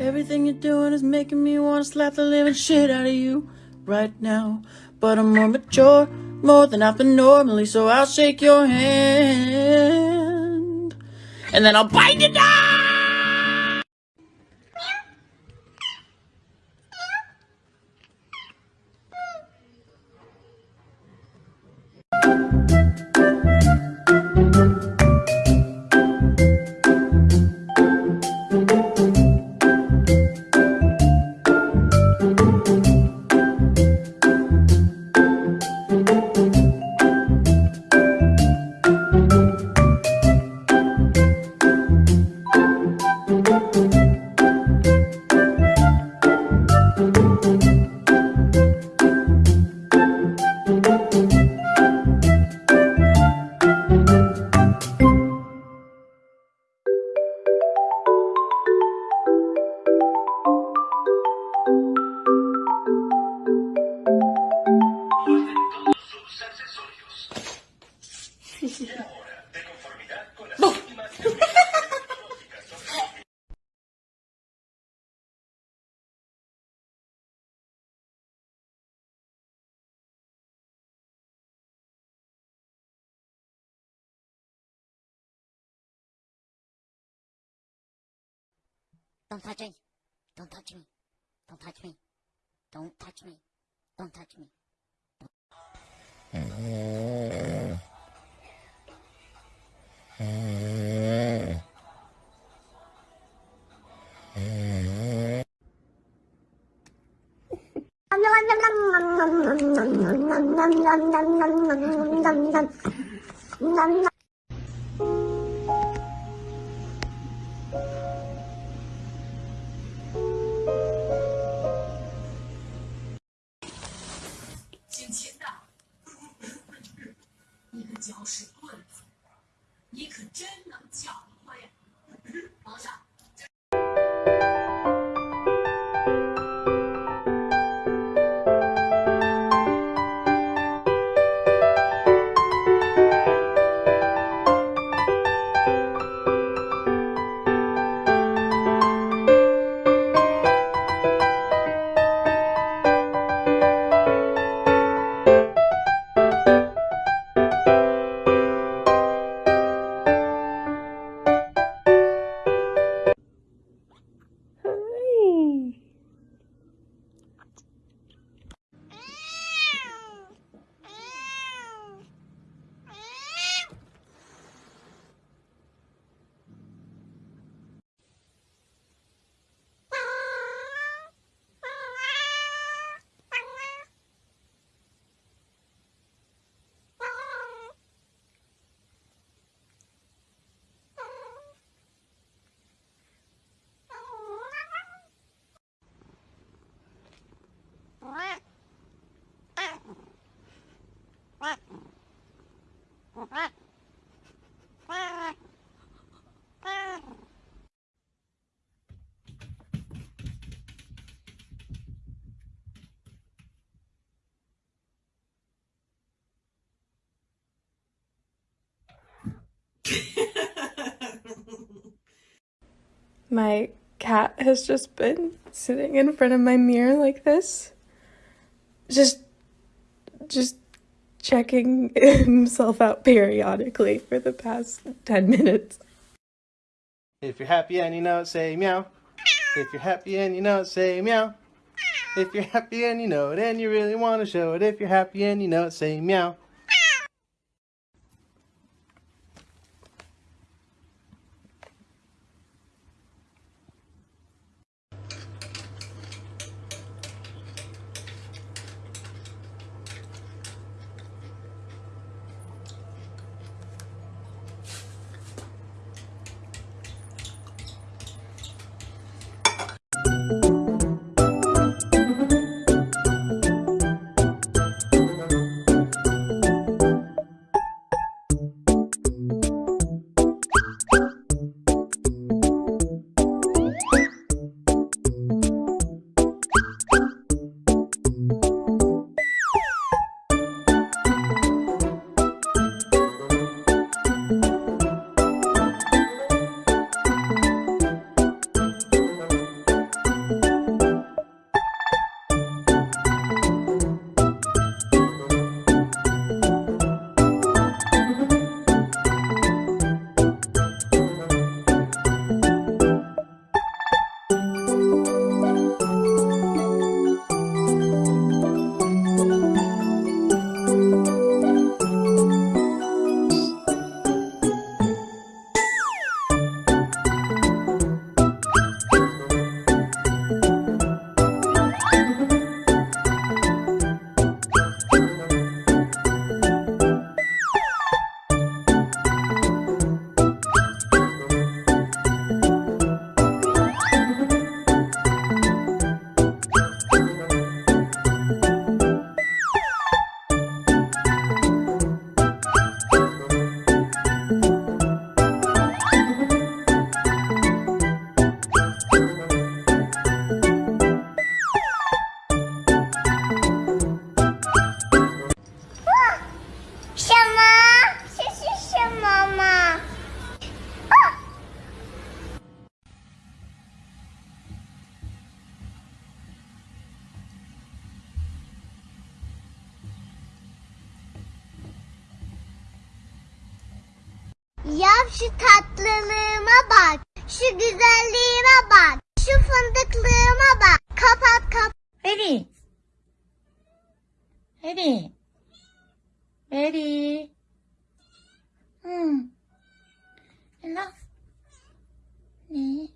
Everything you're doing is making me want to slap the living shit out of you right now. But I'm more mature, more than I've been normally, so I'll shake your hand. And then I'll bite you down! Don't touch me. Don't touch me. Don't touch me. Don't touch me. Don't touch me. 姓秦的你个搅屎棍子你可真能搅和呀皇上 My cat has just been sitting in front of my mirror like this. Just just checking himself out periodically for the past 10 minutes. If you're happy and you know it, say meow. If you're happy and you know it, say meow. If you're happy and you know it and you really want to show it, if you're happy and you know it, say meow. Yav şu tatlılığıma bak. Şu güzelliğime bak. Şu fındıklığıma bak. Kapat kapat. Ready. Ready. Ready. Hmm. Hello. Ne?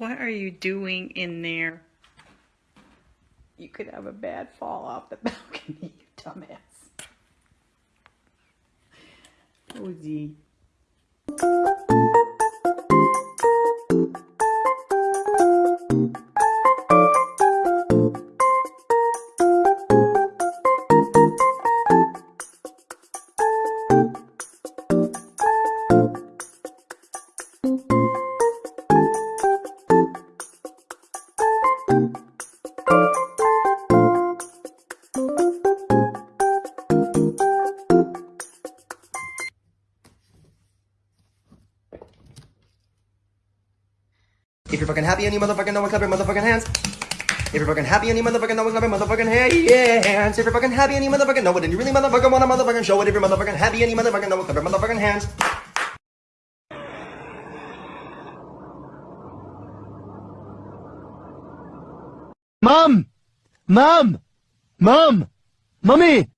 What are you doing in there? You could have a bad fall off the balcony, you dumbass. Cozy. If you're fucking happy and you motherfucking know it, clap your motherfucking hands. If you're fucking happy and you motherfucking know it, clap your motherfucking hands. If you're fucking happy and you motherfucking know it, and you really motherfucking wanna motherfucking show it. If you're motherfucking happy and you motherfucking know it, clap your motherfucking hands. Mom! Mom! Mom! Mommy!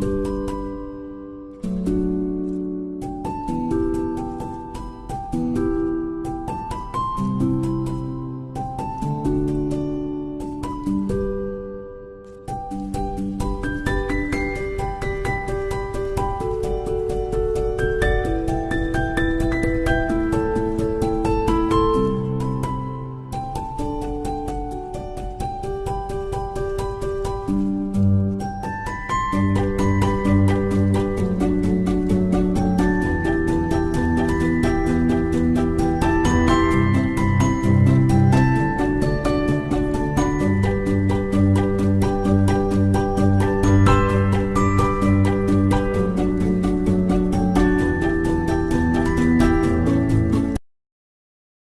Música